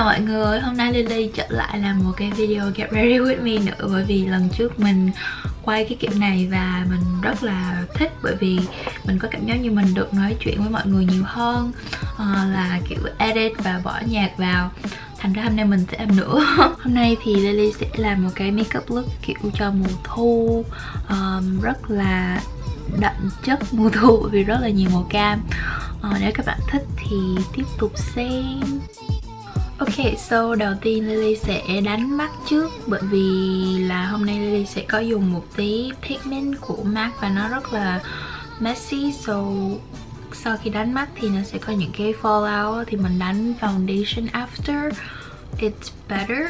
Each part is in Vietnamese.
chào mọi người, hôm nay Lily trở lại làm một cái video Get Ready With Me nữa Bởi vì lần trước mình quay cái kiểu này và mình rất là thích Bởi vì mình có cảm giác như mình được nói chuyện với mọi người nhiều hơn. Ờ, là kiểu edit và bỏ nhạc vào. Thành ra hôm nay mình sẽ làm nữa. Hôm nay thì Lily sẽ làm một cái makeup look kiểu cho mùa thu. Um, Rất là đậm chất mùa thu vì rất là nhiều màu cam. Uh, Nếu các bạn thích thì tiếp tục xem. Ok, so đầu tiên Lily sẽ đánh mắt trước Bởi vì là hôm nay Lily sẽ có dùng một tí pigment của MAC Và nó rất là messy. So sau khi đánh mắt thì nó sẽ có những cái fallout Thì mình đánh foundation after It's better.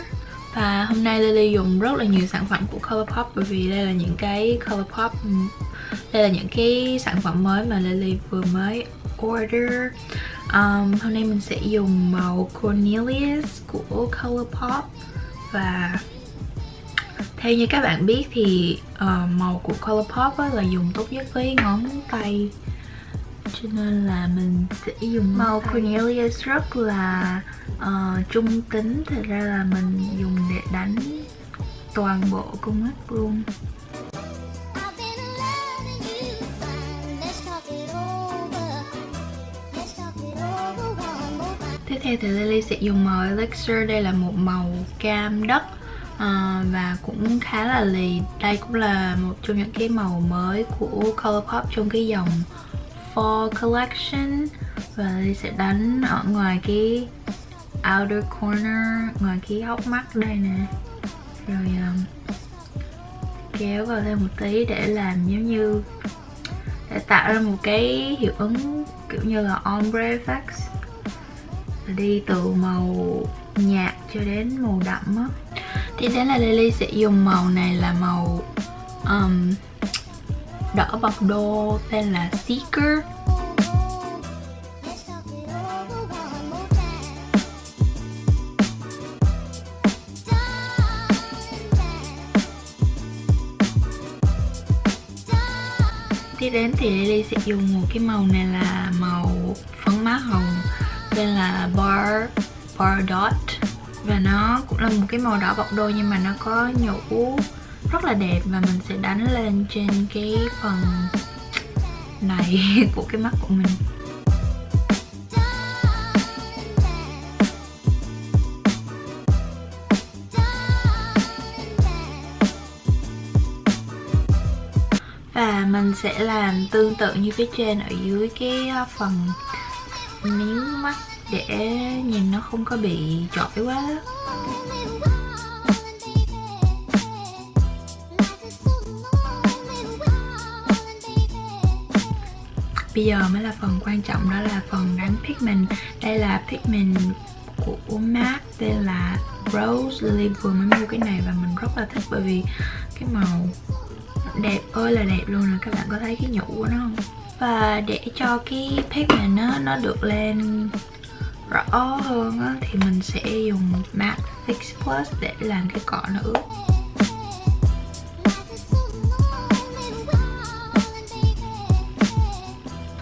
Và hôm nay Lily dùng rất là nhiều sản phẩm của Colourpop Bởi vì đây là những cái Colourpop Đây là những cái sản phẩm mới mà Lily vừa mới order um, Hôm nay mình sẽ dùng màu Cornelius của Colourpop. Và theo như các bạn biết thì uh, màu của Colourpop là dùng tốt nhất với ngón tay. Cho nên là mình sẽ dùng màu Cornelius rất là uh, trung tính. Thật ra là mình dùng để đánh toàn bộ con mắt luôn theo thì Lily sẽ dùng màu Elixir. Đây là một màu cam đất à, Và cũng khá là lì. Đây cũng là một trong những cái màu mới của Colourpop trong cái dòng Fall Collection. Và Lily sẽ đánh ở ngoài cái outer corner Ngoài cái hốc mắt đây nè. Rồi um, kéo vào thêm một tí để làm giống như để tạo ra một cái hiệu ứng kiểu như là ombre effects đi từ màu nhạt cho đến màu đậm á. Tiếp đến là Lily sẽ dùng màu này là màu um, đỏ bọc đô tên là Seeker. Tiếp đến thì Lily sẽ dùng một cái màu này là màu phấn má hồng tên là Bar Bar Dot. Và nó cũng là một cái màu đỏ bọc đôi nhưng mà nó có nhũ rất là đẹp và mình sẽ đánh lên trên cái phần này của cái mắt của mình. Và mình sẽ làm tương tự như phía trên ở dưới cái ờ, phần miếng mắt để nhìn nó không có bị chọi quá. Bây giờ mới là phần quan trọng, đó là phần đánh pigment. Đây là pigment của MAC, tên là Rose Lily vừa mới mua cái này và mình rất là thích bởi vì cái màu đẹp ơi là đẹp luôn rồi. Các bạn có thấy cái nhũ của nó không? Và để cho cái pigment nó nó được lên rõ hơn á, thì mình sẽ dùng matte fix plus để làm cái cọ nó ướt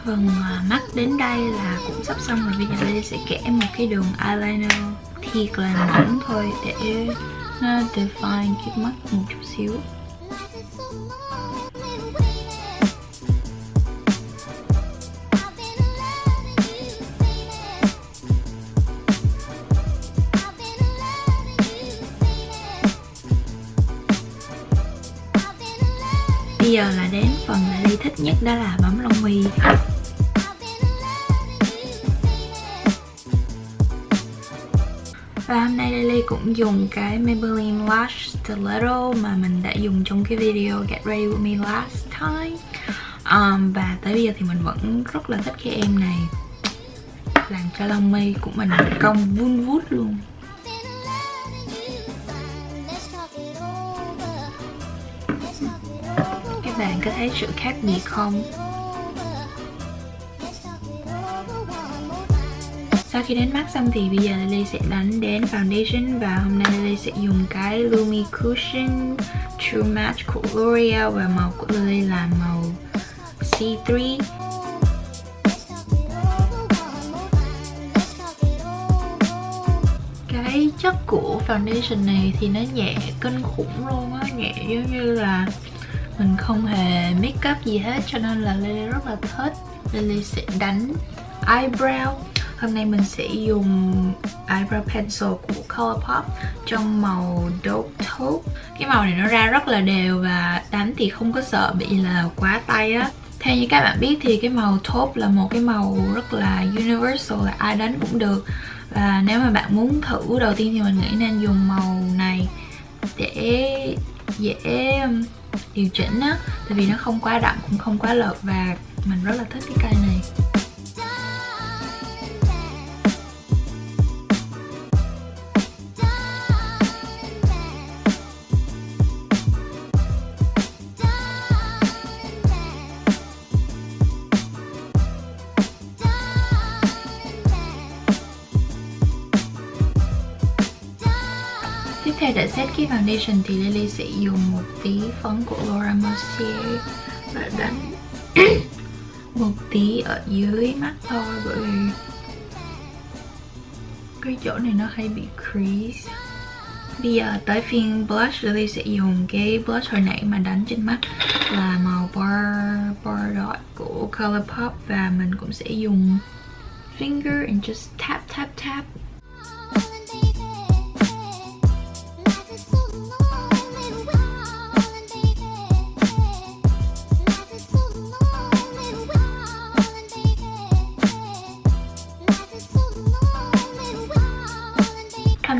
phần à, mắt đến đây là cũng sắp xong rồi bây giờ Lily sẽ kẻ một cái đường eyeliner thiệt là mỏng thôi để nó define cái mắt một chút xíu. Giờ là đến phần là Ly thích nhất đó là bấm lông mi. Và hôm nay Lily cũng dùng cái Maybelline Lash Stiletto mà mình đã dùng trong cái video Get Ready With Me last time. Um, Và tới bây giờ thì mình vẫn rất là thích cái em này. Làm cho lông mi của mình cong vun vút luôn. Bạn có thấy sự khác biệt không? Sau khi đánh mắt xong thì bây giờ Lily sẽ đánh đến foundation và hôm nay Lily sẽ dùng cái Lumi Cushion True Match của L'Oreal và màu của Lily là màu C3 cái chất của foundation này thì nó nhẹ kinh khủng luôn á, nhẹ giống như là mình không hề make up gì hết, cho nên là Lily rất là thích. Lily sẽ đánh eyebrow. Hôm nay mình sẽ dùng eyebrow pencil của Colourpop trong màu Dope Taupe. Cái màu này nó ra rất là đều và đánh thì không có sợ bị là quá tay á. Theo như các bạn biết thì cái màu taupe là một cái màu rất là universal, là ai đánh cũng được. Và nếu mà bạn muốn thử, đầu tiên thì mình nghĩ nên dùng màu này để dễ um, điều chỉnh á, tại vì nó không quá đậm, cũng không quá lợt và mình rất là thích cái cây này. Set cái foundation thì Lily sẽ dùng một tí phấn của Laura Mercier và đánh một tí ở dưới mắt thôi bởi vì cái chỗ này nó hay bị crease. Bây giờ tới phiên blush Lily sẽ dùng cái blush hồi nãy mà đánh trên mắt là màu bar, bar dot của Colourpop và mình cũng sẽ dùng finger and just tap tap tap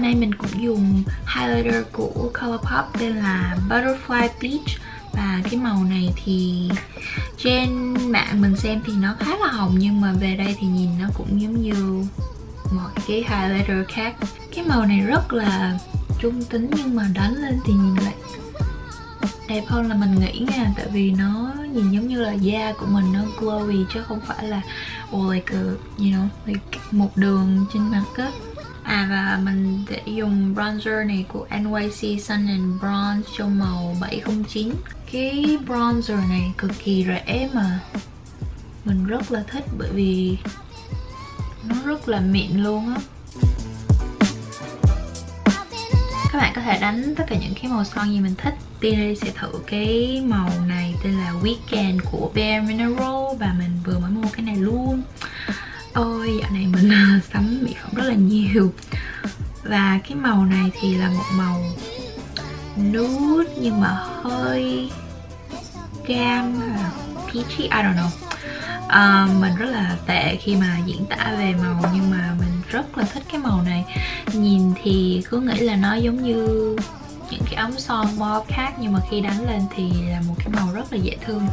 nay mình cũng dùng highlighter của Colourpop tên là Butterfly Peach. Và cái màu này thì trên mạng mình xem thì nó khá là hồng Nhưng mà về đây thì nhìn nó cũng giống như mọi cái highlighter khác. Cái màu này rất là trung tính nhưng mà đánh lên thì nhìn lại đẹp hơn là mình nghĩ nha tại vì nó nhìn giống như là da của mình nó glowy chứ không phải là oh, like a, you know like một đường trên mặt á. À và mình sẽ dùng bronzer này của NYC Sun and Bronze trong màu 709 Cái bronzer này cực kỳ rẻ mà. Mình rất là thích bởi vì nó rất là mịn luôn á. Các bạn có thể đánh tất cả những cái màu son gì mình thích. Tiên sẽ thử cái màu này tên là Weekend của Bare Mineral Và mình vừa mới mua cái này luôn ơi, dạo này mình sắm mỹ phẩm rất là nhiều. Và cái màu này thì là một màu nude nhưng mà hơi cam peachy I don't know. Uh, mình rất là tệ khi mà diễn tả về màu nhưng mà mình rất là thích cái màu này. Nhìn thì cứ nghĩ là nó giống như những cái ống son mauve khác nhưng mà khi đánh lên thì là một cái màu rất là dễ thương.